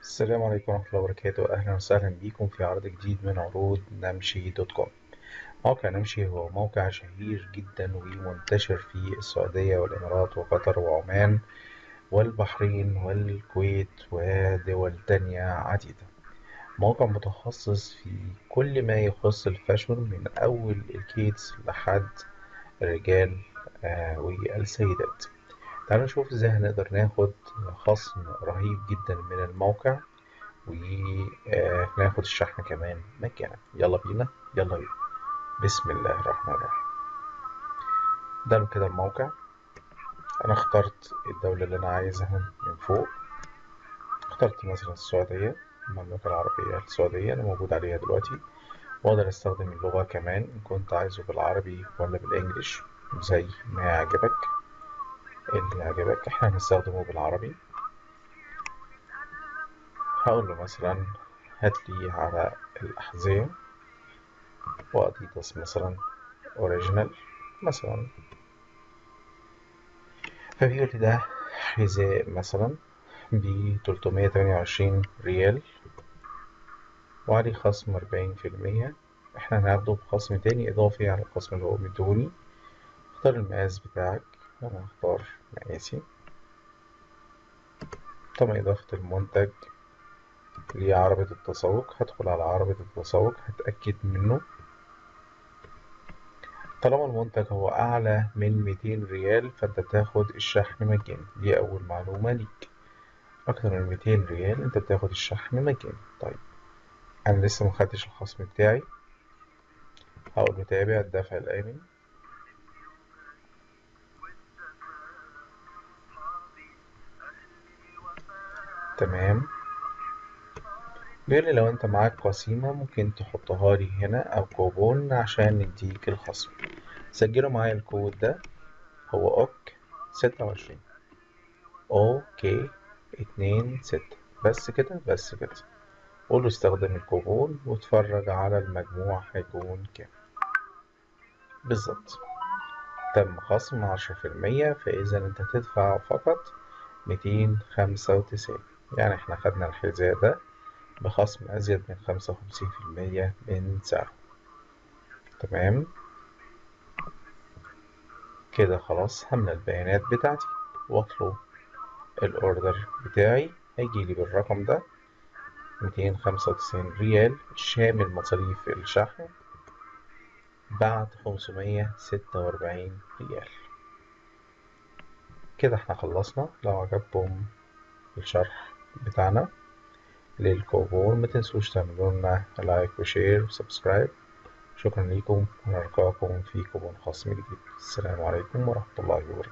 السلام عليكم ورحمة الله وبركاته. أهلا وسهلا بكم في عرض جديد من عروض نمشي dot com. موقع نمشي هو موقع شهير جدا ومنتشر في السعودية والإمارات وقطر وعمان والبحرين والكويت ودول تانية عديدة. موقع متخصص في كل ما يخص ال fashion من أول ال kids لحد الرجال آه والسيدات. تعالوا نشوف إزاي هنقدر ناخد خصم رهيب جدا من الموقع وناخد الشحن كمان مجانا يلا بينا. يلا بينا. بسم الله الرحمن الرحيم. ده كده الموقع. أنا اخترت الدولة اللي أنا عايزها من فوق. اخترت مثلا السعودية المملكة العربية السعودية أنا موجود عليها دلوقتي. وأقدر أستخدم اللغة كمان إن كنت عايزه بالعربي ولا بالإنجليش. زي ما يعجبك. اللي يعجبك إحنا هنستخدمه بالعربي. هقول له مثلا هاتلي على الأحذية وأديداس مثلا أوريجينال مثلا. فبيقول لي ده حذاء مثلا ب 328 ريال وعليه خصم أربعين في المية. إحنا هناخده بخصم تاني إضافي على الخصم اللي هو مديهوني اختار المقاس بتاعك. أنا هختار مقاسي تم إضافة المنتج لعربة التسوق. هدخل على عربة التسوق هتأكد منه. طالما المنتج هو أعلى من 200 ريال فأنت بتاخد الشحن مجاني. دي أول معلومة ليك. أكتر من 200 ريال أنت بتاخد الشحن مجاني. طيب أنا لسه مخدتش الخصم بتاعي. هقول متابعة الدفع الآمن. تمام. لي لو انت معاك قسيمة ممكن تحطها لي هنا أو كوبون عشان نديك الخصم. سجلوا معايا الكود ده. هو OK ستة وعشرين. Okay اتنين ستة. بس كده بس كده. قول له استخدم الكوبون واتفرج على المجموع هيكون كام. بالظبط. تم خصم عشرة في المية فإذا انت تدفع فقط ميتين خمسة وتسعين. يعني إحنا خدنا الحذاء ده بخصم أزيد من خمسة وخمسين في المية من سعره. تمام؟ كده خلاص هملى البيانات بتاعتي. واطلب الأوردر بتاعي. هيجيلي بالرقم ده ميتين خمسة وتسعين ريال شامل مصاريف الشحن بعد خمسمية ستة وأربعين ريال. كده إحنا خلصنا. لو عجبكم الشرح بتاعنا. للكوبون متنسوش تعملوا لنا like و share و subscribe. شكرا لكم ونلقاكم في كوبون خاص جديد. السلام عليكم ورحمة الله وبركاته.